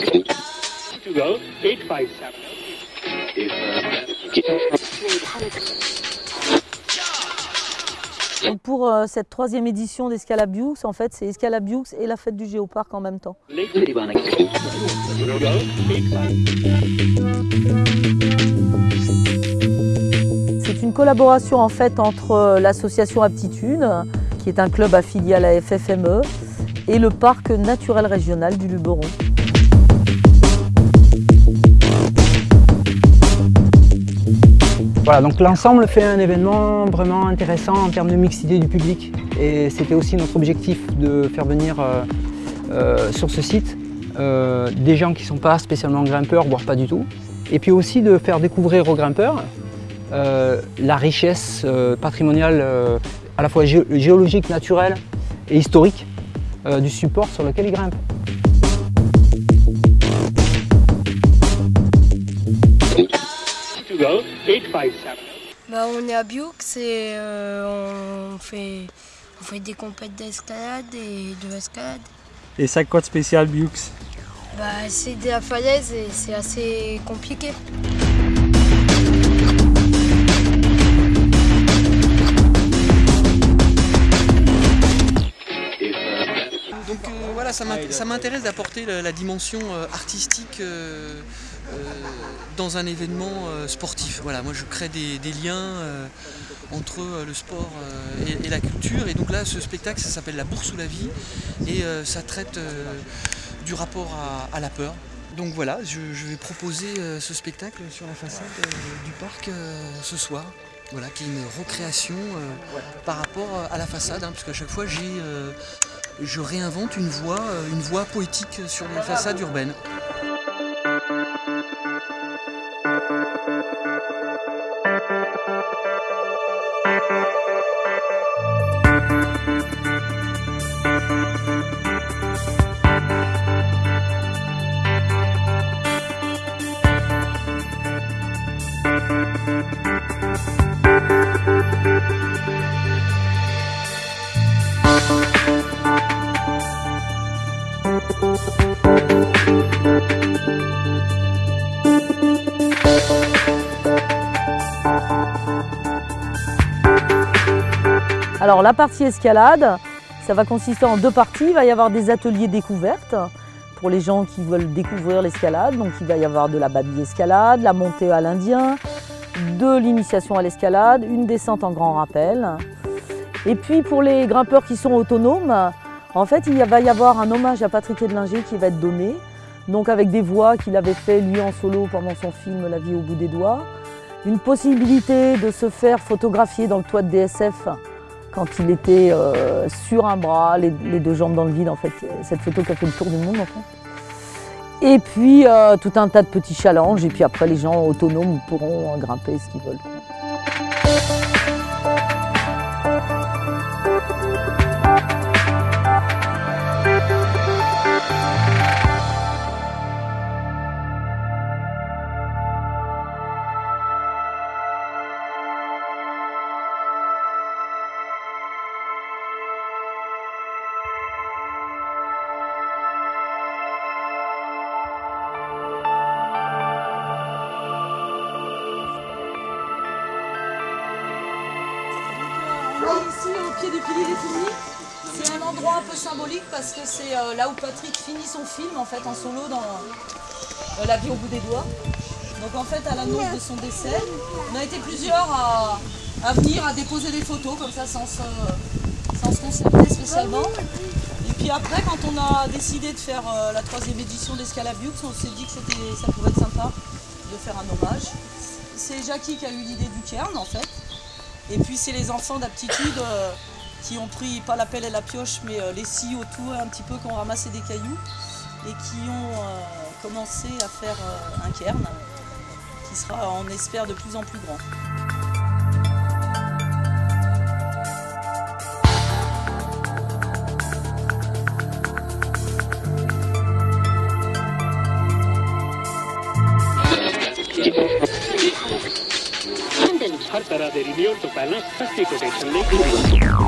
To go, 857. Donc pour euh, cette troisième édition d'Escalabiux, en fait, c'est Escalabiux et la fête du Géoparc en même temps. Lake To go, 857. C'est une collaboration en fait entre euh, l'association Aptitude, qui est un club affilié à la FFME, et le parc naturel régional du Luberon. Voilà, donc l'ensemble fait un événement vraiment intéressant en termes de mixité du public. Et c'était aussi notre objectif de faire venir euh, euh, sur ce site euh, des gens qui ne sont pas spécialement grimpeurs, voire pas du tout. Et puis aussi de faire découvrir aux grimpeurs la richesse patrimoniale à la fois géologique, naturelle et historique du support sur lequel ils grimpent. To go, 857. Bah, on est à Bioux et euh, on, fait, on fait des compètes d'escalade et de escalade. Et ça, quoi de spécial, Bux Bah, c'est de la falaise et c'est assez compliqué. Voilà, ça ça m'intéresse d'apporter la, dimension euh, artistique euh, euh, dans un événement sportif. Voilà, moi je crée des, des liens entre le sport et, et la culture. Et donc là, ce spectacle, ça s'appelle La bourse ou la vie, et ça traite du rapport à, à la peur. Donc voilà, je, je vais proposer euh, ce spectacle sur la façade euh, du parc euh, ce soir. Voilà, qui est une recréation par rapport à la façade, hein, parce qu'à chaque fois j'ai je réinvente une voie, euh, une voie poétique sur les façades urbaines. Alors la partie escalade, ça va consister en deux parties. Il va y avoir des ateliers découvertes pour les gens qui veulent découvrir l'escalade. Donc il va y avoir de la babille escalade, la montée à l'Indien, de l'initiation à l'escalade, une descente en grand rappel. Et puis pour les grimpeurs qui sont autonomes, en fait il va y avoir un hommage à Patrick Edlinger qui va être donné. Donc avec des voix qu'il avait fait lui en solo pendant son film La vie au bout des doigts. Une possibilité de se faire photographier dans le toit de DSF quand il était euh, sur un bras, les, deux jambes dans le vide, en fait. Cette photo qui a fait le tour du monde, en fait. Et puis, euh, tout un tas de petits challenges. Et puis après, les gens autonomes pourront grimper ce qu'ils veulent. Au pied du pilier des Fouillis. C'est un endroit un peu symbolique parce que c'est euh, là où Patrick finit son film en fait en solo dans euh, La vie au bout des doigts. Donc en fait à l'annonce de son décès, on a été plusieurs à, venir à déposer des photos comme ça sans se, sans concerter spécialement. Et puis après quand on a décidé de faire euh, la troisième édition d'Escalabux, on s'est dit que ça pouvait être sympa de faire un hommage. C'est Jackie qui a eu l'idée du cairn en fait. Et puis c'est les enfants d'aptitude euh, qui ont pris pas la pelle et la pioche, mais euh, les scies autour un petit peu, qui ont ramassé des cailloux et qui ont euh, commencé à faire un cairn qui sera, on espère, de plus en plus grand. Intelligent हर तरह दे रिव्यू तो पहला सस्ती कोटेशन